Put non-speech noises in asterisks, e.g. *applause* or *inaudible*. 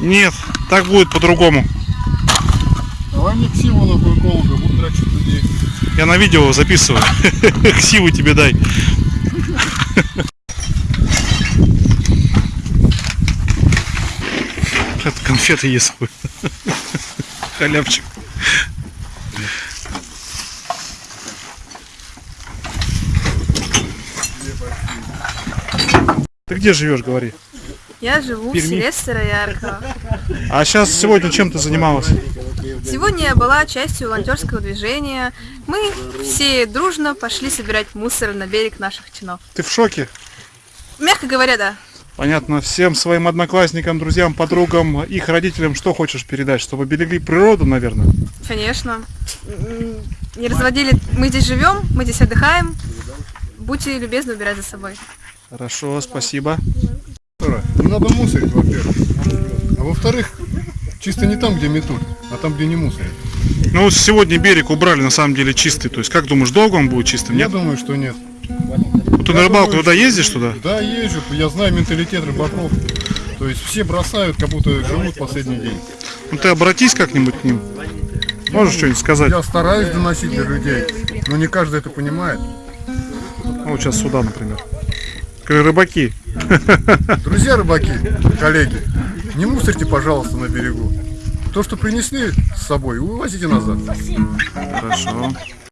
Нет, так будет по-другому. Давай мне ксиву нахуй эколога, буду драчить людей. Я на видео записываю. *laughs* Ксиву тебе дай. Это конфеты ест. Халявчик. Ты где живешь, говори? Я живу Перми? в селе Староярка. А сейчас сегодня чем ты занималась? Сегодня я была частью волонтерского движения. Мы все дружно пошли собирать мусор на берег наших чинов. Ты в шоке? Мягко говоря, да. Понятно, всем своим одноклассникам, друзьям, подругам, их родителям что хочешь передать? Чтобы берегли природу, наверное? Конечно. Не разводили. Мы здесь живем, мы здесь отдыхаем. Будьте любезны убирать за собой. Хорошо, спасибо. Надо мусорить, во-первых. А во-вторых, чисто не там, где метут, а там, где не мусорят. Ну вот сегодня берег убрали на самом деле чистый. То есть как думаешь, долго он будет чистым? Я Нет? думаю, что нет. Вот ты на я рыбалку думаю, туда ездишь туда? Да, езжу, я знаю менталитет рыбаков. То есть все бросают, как будто живут последний день. Ну ты обратись как-нибудь к ним. Можешь что-нибудь сказать? Я стараюсь доносить до людей, но не каждый это понимает. Ну, вот сейчас сюда, например. Рыбаки, Друзья рыбаки, коллеги, не мусорьте, пожалуйста, на берегу. То, что принесли с собой, увозите назад. хорошо.